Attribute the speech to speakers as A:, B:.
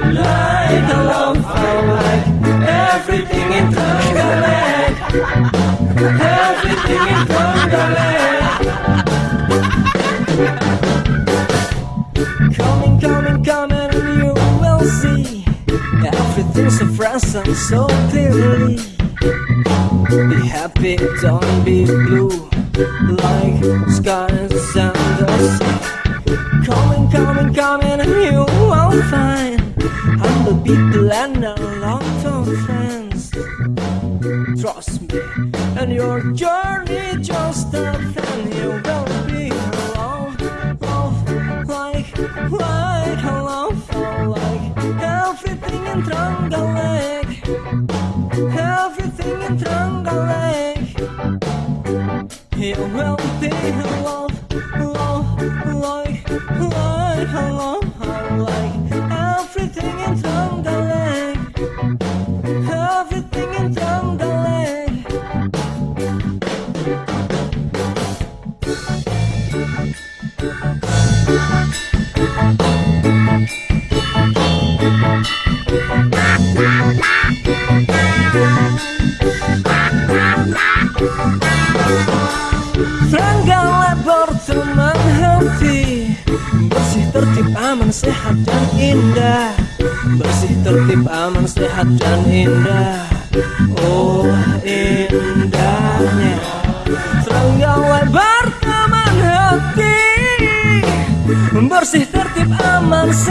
A: Like a love, I like everything in Trenggalek Everything in Trenggalek Coming, coming, coming, you will see. Everything's so fresh and so clearly. Be happy, don't be blue. Like skies and the sea people and a long-term friends. Trust me, and your journey just started You will be alone, love, like, like a love, like Everything in Trenggalek Everything in Trenggalek You will be love, love, like, like a love, like Trenggalek berteman hati. Bersih tertib aman sehat dan indah. Bersih tertib aman sehat dan indah. Oh indahnya tertib aman sehat